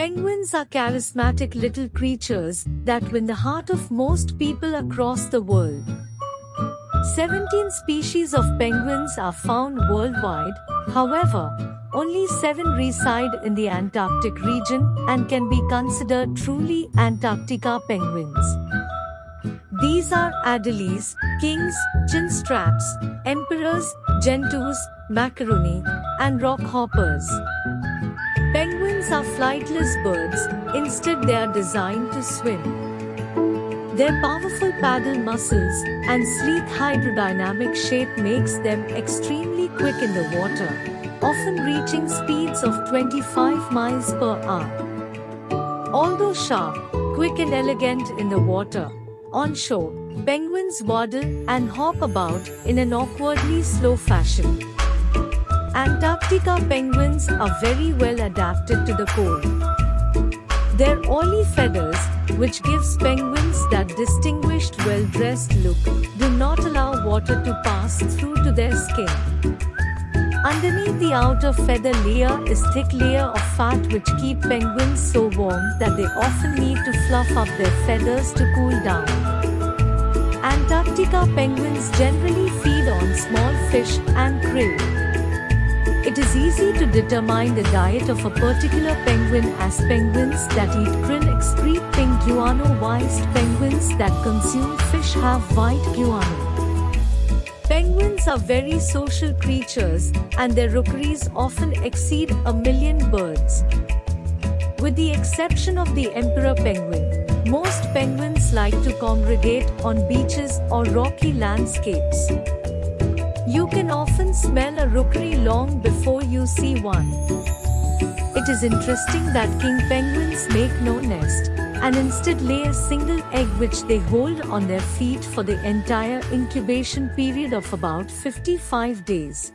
Penguins are charismatic little creatures that win the heart of most people across the world. 17 species of penguins are found worldwide, however, only 7 reside in the Antarctic region and can be considered truly Antarctica penguins. These are adelies, kings, chinstraps, emperors, gentoos, macaroni, and rockhoppers. Are flightless birds, instead they are designed to swim. Their powerful paddle muscles and sleek hydrodynamic shape makes them extremely quick in the water, often reaching speeds of 25 miles per hour. Although sharp, quick and elegant in the water, on shore, penguins waddle and hop about in an awkwardly slow fashion. Antarctica penguins are very well adapted to the cold. Their oily feathers, which gives penguins that distinguished well-dressed look, do not allow water to pass through to their skin. Underneath the outer feather layer is a thick layer of fat which keep penguins so warm that they often need to fluff up their feathers to cool down. Antarctica penguins generally feed on small fish and krill. It is easy to determine the diet of a particular penguin as penguins that eat krill excrete pink guano whilst penguins that consume fish have white guano. Penguins are very social creatures and their rookeries often exceed a million birds. With the exception of the emperor penguin, most penguins like to congregate on beaches or rocky landscapes. You can often smell a rookery long before you see one. It is interesting that king penguins make no nest and instead lay a single egg which they hold on their feet for the entire incubation period of about 55 days.